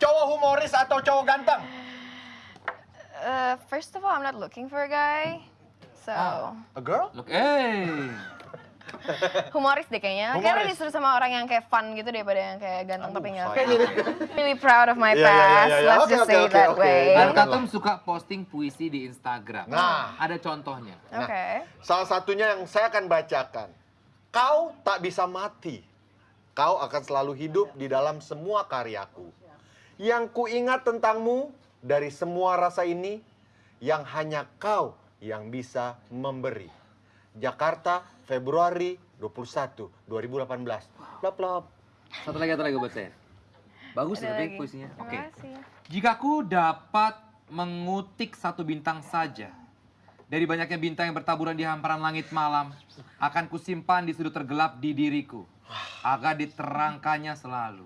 Cowok humoris atau cowok ganteng? Uh, first of all, I'm not looking for a guy. So, A girl? Look, eh. humoris deh kayaknya. Kayaknya Humoris. disuruh sama orang yang kayak fun gitu daripada yang kayak ganteng tapi nggak. Really proud of my Iya, iya, iya, past. iya. Let's Oke, just say oke, that oke. way. Dan- suka posting puisi di Instagram. Nah. Ada contohnya. Oke. Salah satunya yang saya akan bacakan. Kau tak bisa mati. Kau akan selalu hidup di dalam semua karyaku. Yang kuingat tentangmu dari semua rasa ini, yang hanya kau yang bisa memberi. Jakarta, Februari 21, 2018. Plop, plop. Satu lagi, satu lagi buat saya. Bagus Ada tapi puisinya. Oke. kasih. Jika ku dapat mengutik satu bintang saja dari banyaknya bintang yang bertaburan di hamparan langit malam, akan kusimpan di sudut tergelap di diriku, agar diterangkannya selalu.